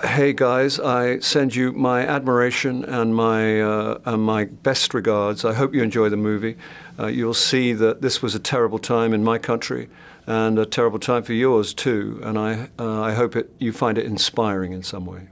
Hey guys, I send you my admiration and my uh, and my best regards. I hope you enjoy the movie. Uh, you'll see that this was a terrible time in my country and a terrible time for yours too. And I uh, I hope it, you find it inspiring in some way.